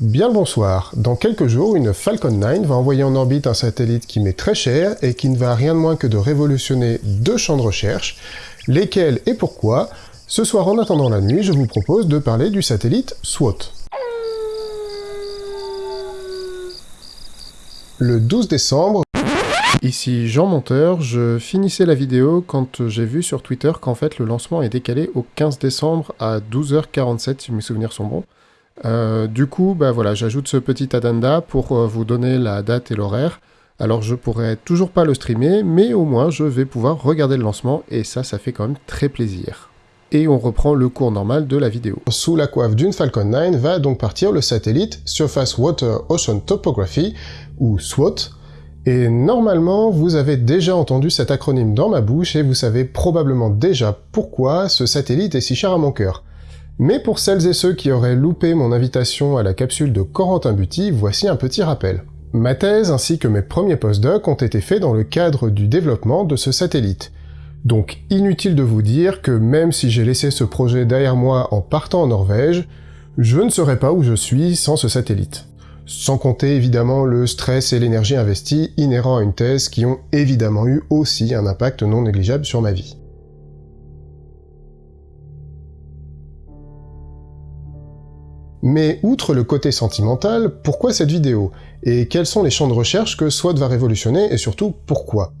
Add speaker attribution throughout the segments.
Speaker 1: Bien le bonsoir. Dans quelques jours, une Falcon 9 va envoyer en orbite un satellite qui m'est très cher et qui ne va rien de moins que de révolutionner deux champs de recherche. Lesquels et pourquoi? Ce soir, en attendant la nuit, je vous propose de parler du satellite SWOT. Le 12 décembre, Ici Jean Monteur, je finissais la vidéo quand j'ai vu sur Twitter qu'en fait le lancement est décalé au 15 décembre à 12h47 si mes souvenirs sont bons. Euh, du coup, bah voilà, j'ajoute ce petit addenda pour euh, vous donner la date et l'horaire. Alors je pourrais toujours pas le streamer, mais au moins je vais pouvoir regarder le lancement et ça, ça fait quand même très plaisir. Et on reprend le cours normal de la vidéo. Sous la coiffe d'une Falcon 9 va donc partir le satellite Surface Water Ocean Topography, ou SWOT, et normalement, vous avez déjà entendu cet acronyme dans ma bouche et vous savez probablement déjà pourquoi ce satellite est si cher à mon cœur. Mais pour celles et ceux qui auraient loupé mon invitation à la capsule de Corentin Buty, voici un petit rappel. Ma thèse ainsi que mes premiers postdocs ont été faits dans le cadre du développement de ce satellite. Donc inutile de vous dire que même si j'ai laissé ce projet derrière moi en partant en Norvège, je ne serais pas où je suis sans ce satellite sans compter évidemment le stress et l'énergie investie inhérents à une thèse qui ont évidemment eu aussi un impact non négligeable sur ma vie. Mais outre le côté sentimental, pourquoi cette vidéo? Et quels sont les champs de recherche que SWOT va révolutionner et surtout pourquoi?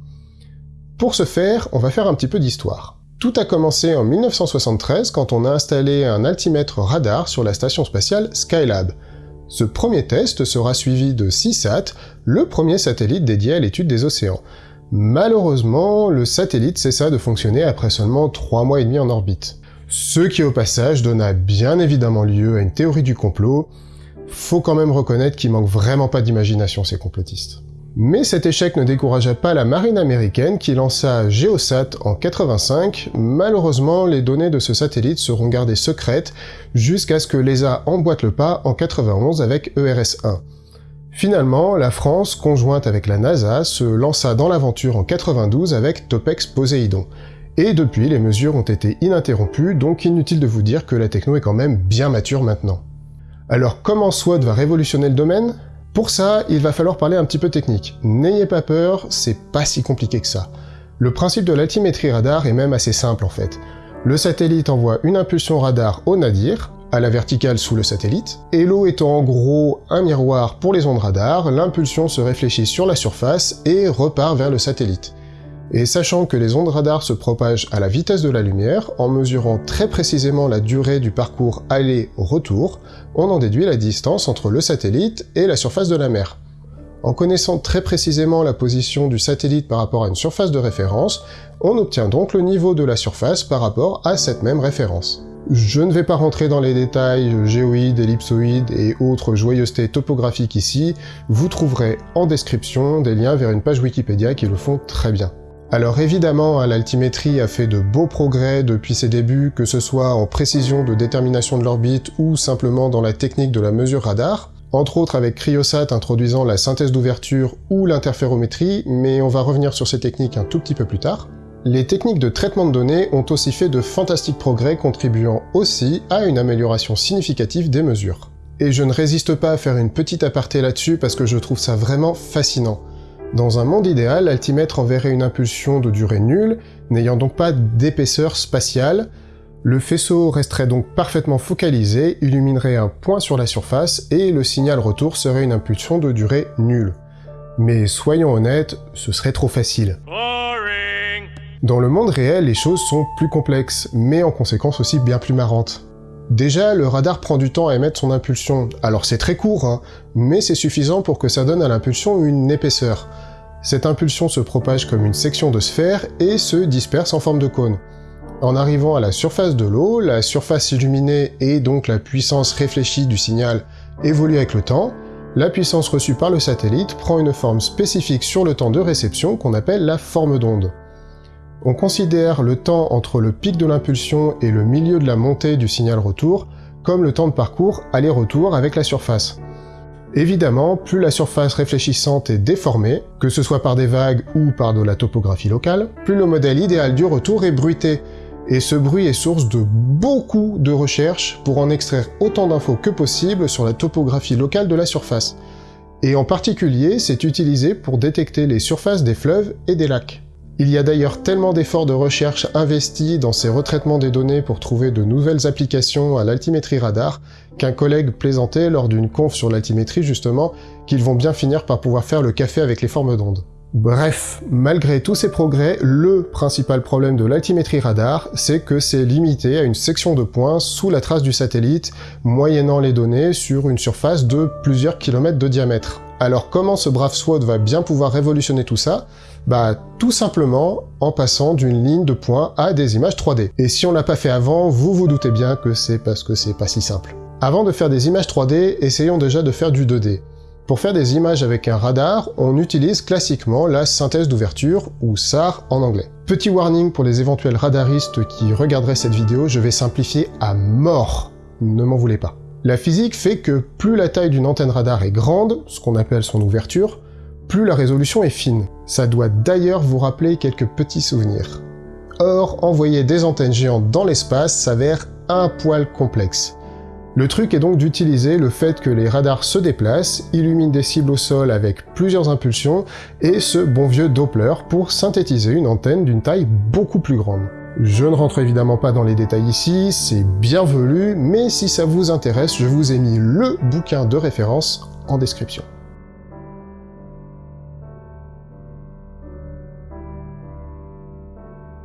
Speaker 1: Pour ce faire, on va faire un petit peu d'histoire. Tout a commencé en 1973 quand on a installé un altimètre radar sur la station spatiale Skylab, ce premier test sera suivi de CISAT, le premier satellite dédié à l'étude des océans. Malheureusement, le satellite cessa de fonctionner après seulement 3 mois et demi en orbite. Ce qui au passage donna bien évidemment lieu à une théorie du complot. Faut quand même reconnaître qu'il manque vraiment pas d'imagination ces complotistes. Mais cet échec ne découragea pas la marine américaine qui lança Geosat en 85. Malheureusement, les données de ce satellite seront gardées secrètes jusqu'à ce que l'ESA emboîte le pas en 91 avec ERS-1. Finalement, la France, conjointe avec la NASA, se lança dans l'aventure en 92 avec Topex Poséidon. Et depuis, les mesures ont été ininterrompues, donc inutile de vous dire que la techno est quand même bien mature maintenant. Alors comment SWOT va révolutionner le domaine? Pour ça, il va falloir parler un petit peu technique. N'ayez pas peur, c'est pas si compliqué que ça. Le principe de l'altimétrie radar est même assez simple en fait. Le satellite envoie une impulsion radar au nadir, à la verticale sous le satellite, et l'eau étant en gros un miroir pour les ondes radar, l'impulsion se réfléchit sur la surface et repart vers le satellite. Et sachant que les ondes radar se propagent à la vitesse de la lumière, en mesurant très précisément la durée du parcours aller-retour, on en déduit la distance entre le satellite et la surface de la mer. En connaissant très précisément la position du satellite par rapport à une surface de référence, on obtient donc le niveau de la surface par rapport à cette même référence. Je ne vais pas rentrer dans les détails géoïdes, ellipsoïdes et autres joyeusetés topographiques ici, vous trouverez en description des liens vers une page Wikipédia qui le font très bien. Alors évidemment, hein, l'altimétrie a fait de beaux progrès depuis ses débuts, que ce soit en précision de détermination de l'orbite ou simplement dans la technique de la mesure radar, entre autres avec Cryosat introduisant la synthèse d'ouverture ou l'interférométrie, mais on va revenir sur ces techniques un tout petit peu plus tard. Les techniques de traitement de données ont aussi fait de fantastiques progrès contribuant aussi à une amélioration significative des mesures. Et je ne résiste pas à faire une petite aparté là-dessus parce que je trouve ça vraiment fascinant. Dans un monde idéal, l'altimètre enverrait une impulsion de durée nulle, n'ayant donc pas d'épaisseur spatiale. Le faisceau resterait donc parfaitement focalisé, illuminerait un point sur la surface, et le signal retour serait une impulsion de durée nulle. Mais soyons honnêtes, ce serait trop facile. Dans le monde réel, les choses sont plus complexes, mais en conséquence aussi bien plus marrantes. Déjà, le radar prend du temps à émettre son impulsion, alors c'est très court, hein, mais c'est suffisant pour que ça donne à l'impulsion une épaisseur. Cette impulsion se propage comme une section de sphère et se disperse en forme de cône. En arrivant à la surface de l'eau, la surface illuminée et donc la puissance réfléchie du signal évolue avec le temps, la puissance reçue par le satellite prend une forme spécifique sur le temps de réception qu'on appelle la forme d'onde. On considère le temps entre le pic de l'impulsion et le milieu de la montée du signal retour comme le temps de parcours aller-retour avec la surface. Évidemment, plus la surface réfléchissante est déformée, que ce soit par des vagues ou par de la topographie locale, plus le modèle idéal du retour est bruité, Et ce bruit est source de beaucoup de recherches pour en extraire autant d'infos que possible sur la topographie locale de la surface. Et en particulier, c'est utilisé pour détecter les surfaces des fleuves et des lacs. Il y a d'ailleurs tellement d'efforts de recherche investis dans ces retraitements des données pour trouver de nouvelles applications à l'altimétrie radar, qu'un collègue plaisantait lors d'une conf sur l'altimétrie justement, qu'ils vont bien finir par pouvoir faire le café avec les formes d'ondes. Bref, malgré tous ces progrès, le principal problème de l'altimétrie radar, c'est que c'est limité à une section de points sous la trace du satellite, moyennant les données sur une surface de plusieurs kilomètres de diamètre. Alors comment ce brave SWOT va bien pouvoir révolutionner tout ça? Bah tout simplement en passant d'une ligne de points à des images 3D. Et si on l'a pas fait avant, vous vous doutez bien que c'est parce que c'est pas si simple. Avant de faire des images 3D, essayons déjà de faire du 2D. Pour faire des images avec un radar, on utilise classiquement la synthèse d'ouverture, ou SAR en anglais. Petit warning pour les éventuels radaristes qui regarderaient cette vidéo, je vais simplifier à mort. Ne m'en voulez pas. La physique fait que plus la taille d'une antenne radar est grande, ce qu'on appelle son ouverture, plus la résolution est fine. Ça doit d'ailleurs vous rappeler quelques petits souvenirs. Or, envoyer des antennes géantes dans l'espace s'avère un poil complexe. Le truc est donc d'utiliser le fait que les radars se déplacent, illuminent des cibles au sol avec plusieurs impulsions, et ce bon vieux Doppler pour synthétiser une antenne d'une taille beaucoup plus grande. Je ne rentre évidemment pas dans les détails ici, c'est bienvenu, mais si ça vous intéresse, je vous ai mis le bouquin de référence en description.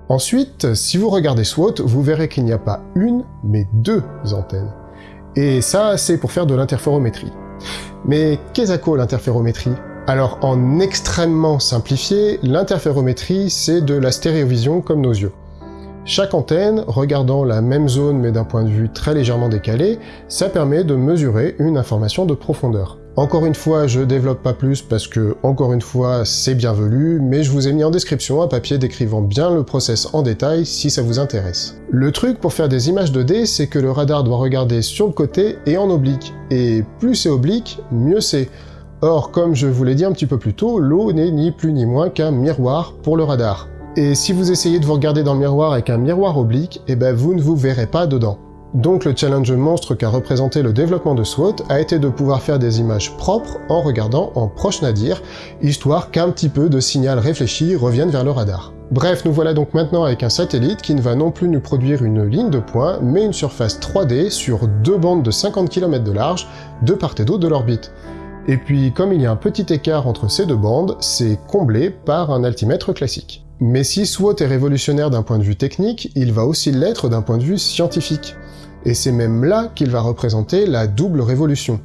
Speaker 1: Ensuite, si vous regardez SWOT, vous verrez qu'il n'y a pas une, mais deux antennes. Et ça, c'est pour faire de l'interférométrie. Mais qu'est-ce que l'interférométrie? Alors, en extrêmement simplifié, l'interférométrie, c'est de la stéréovision comme nos yeux. Chaque antenne, regardant la même zone mais d'un point de vue très légèrement décalé, ça permet de mesurer une information de profondeur. Encore une fois, je développe pas plus parce que, encore une fois, c'est bienvenu, mais je vous ai mis en description un papier décrivant bien le process en détail si ça vous intéresse. Le truc pour faire des images 2D, c'est que le radar doit regarder sur le côté et en oblique, et plus c'est oblique, mieux c'est. Or, comme je vous l'ai dit un petit peu plus tôt, l'eau n'est ni plus ni moins qu'un miroir pour le radar. Et si vous essayez de vous regarder dans le miroir avec un miroir oblique, eh ben vous ne vous verrez pas dedans. Donc le challenge monstre qu'a représenté le développement de SWOT a été de pouvoir faire des images propres en regardant en proche nadir, histoire qu'un petit peu de signal réfléchi revienne vers le radar. Bref, nous voilà donc maintenant avec un satellite qui ne va non plus nous produire une ligne de points, mais une surface 3D sur deux bandes de 50 km de large, de part et d'autre de l'orbite. Et puis, comme il y a un petit écart entre ces deux bandes, c'est comblé par un altimètre classique. Mais si SWOT est révolutionnaire d'un point de vue technique, il va aussi l'être d'un point de vue scientifique et c'est même là qu'il va représenter la double révolution.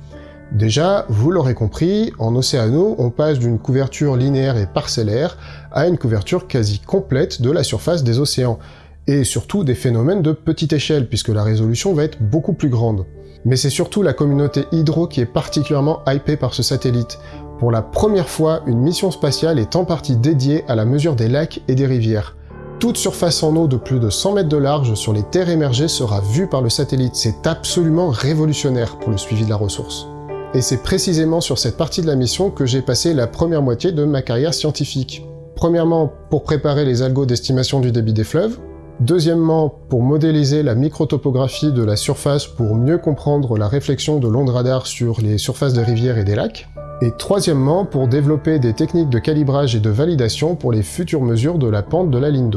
Speaker 1: Déjà, vous l'aurez compris, en Océano, on passe d'une couverture linéaire et parcellaire à une couverture quasi complète de la surface des océans, et surtout des phénomènes de petite échelle, puisque la résolution va être beaucoup plus grande. Mais c'est surtout la communauté hydro qui est particulièrement hypée par ce satellite. Pour la première fois, une mission spatiale est en partie dédiée à la mesure des lacs et des rivières. Toute surface en eau de plus de 100 mètres de large sur les terres émergées sera vue par le satellite. C'est absolument révolutionnaire pour le suivi de la ressource. Et c'est précisément sur cette partie de la mission que j'ai passé la première moitié de ma carrière scientifique. Premièrement, pour préparer les algos d'estimation du débit des fleuves. Deuxièmement, pour modéliser la microtopographie de la surface pour mieux comprendre la réflexion de l'onde radar sur les surfaces de rivières et des lacs. Et troisièmement, pour développer des techniques de calibrage et de validation pour les futures mesures de la pente de la ligne.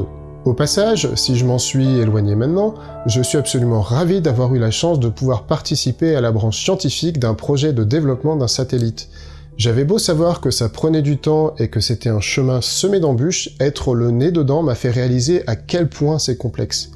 Speaker 1: Au passage, si je m'en suis éloigné maintenant, je suis absolument ravi d'avoir eu la chance de pouvoir participer à la branche scientifique d'un projet de développement d'un satellite. J'avais beau savoir que ça prenait du temps et que c'était un chemin semé d'embûches, être le nez dedans m'a fait réaliser à quel point c'est complexe.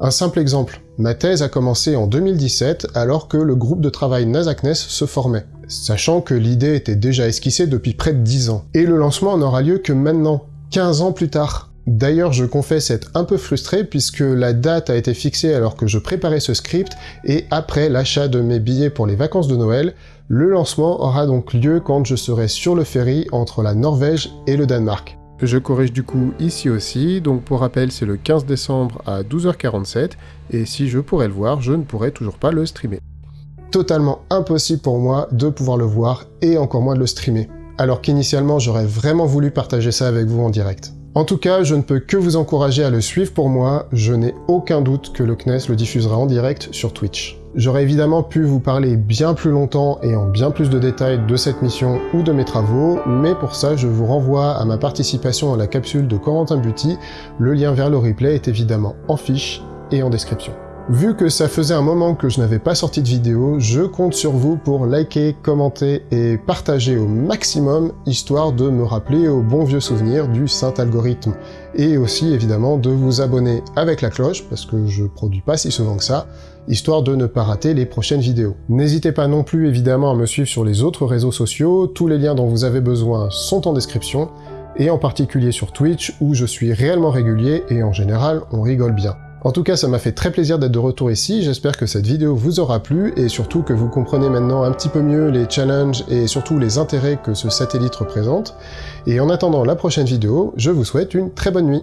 Speaker 1: Un simple exemple, ma thèse a commencé en 2017 alors que le groupe de travail NASACNES se formait sachant que l'idée était déjà esquissée depuis près de 10 ans. Et le lancement n'aura lieu que maintenant, 15 ans plus tard. D'ailleurs, je confesse être un peu frustré puisque la date a été fixée alors que je préparais ce script et après l'achat de mes billets pour les vacances de Noël, le lancement aura donc lieu quand je serai sur le ferry entre la Norvège et le Danemark. Je corrige du coup ici aussi, donc pour rappel c'est le 15 décembre à 12h47, et si je pourrais le voir, je ne pourrais toujours pas le streamer totalement impossible pour moi de pouvoir le voir et encore moins de le streamer. Alors qu'initialement j'aurais vraiment voulu partager ça avec vous en direct. En tout cas, je ne peux que vous encourager à le suivre pour moi, je n'ai aucun doute que le CNES le diffusera en direct sur Twitch. J'aurais évidemment pu vous parler bien plus longtemps et en bien plus de détails de cette mission ou de mes travaux, mais pour ça je vous renvoie à ma participation à la capsule de Corentin Buty, le lien vers le replay est évidemment en fiche et en description. Vu que ça faisait un moment que je n'avais pas sorti de vidéo, je compte sur vous pour liker, commenter et partager au maximum, histoire de me rappeler aux bons vieux souvenirs du saint algorithme. Et aussi évidemment de vous abonner avec la cloche, parce que je produis pas si souvent que ça, histoire de ne pas rater les prochaines vidéos. N'hésitez pas non plus évidemment à me suivre sur les autres réseaux sociaux, tous les liens dont vous avez besoin sont en description, et en particulier sur Twitch où je suis réellement régulier et en général on rigole bien. En tout cas, ça m'a fait très plaisir d'être de retour ici, j'espère que cette vidéo vous aura plu, et surtout que vous comprenez maintenant un petit peu mieux les challenges et surtout les intérêts que ce satellite représente. Et en attendant la prochaine vidéo, je vous souhaite une très bonne nuit